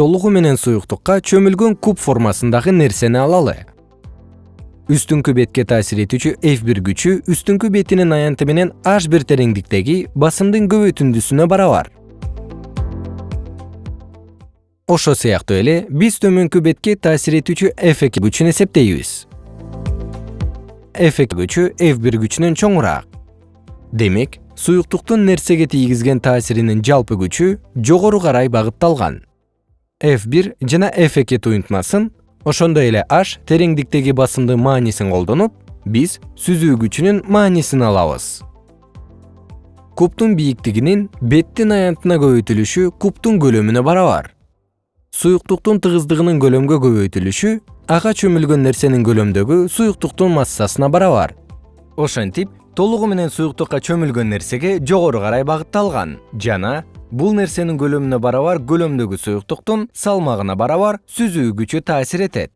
толугу менен суюктукка чөмүлгөн куб формасындагы нерсени алалы. Үстүңкү бетке таасир этүүчү f бир күчү үстүңкү бетинин аянты менен h бир тереңдиктеги басымдын көбөйтүндүсүнө барабар. Ошол сыяктуу эле биз төмөнкү бетке таасир этүүчү f эки күчүн эсептейбиз. F эки күчү f бир күчүнөн чоңураак. Демек суюктуктун нерсеге тийгизген таасиринин жалпы күчү жогору карай багытталган f бир жана f эки туюнтмасын. Ошондой эле h тереңдиктеги басымдын маанисин колдонуп биз сүзүү күчүнүн маанисин алабыз. Кубтун бийиктигинин беттин аянтына көбөйтүлүшү кубтун көлөмүнө барабар. Суюктуктун тыгыздыгынын көлөмгө көбөйтүлүшү ага чөмүлгөн нерсенин көлөмдөгү суюктуктун массасына барабар. Ошентип толугу менен суюктукка чөмүлгөн нерсеге жогору карай багытталган жана бул нерсенин көлөмүнө барабар көлөмдөгү суюктуктун салмагына барабар сүзүү күчү таасир этет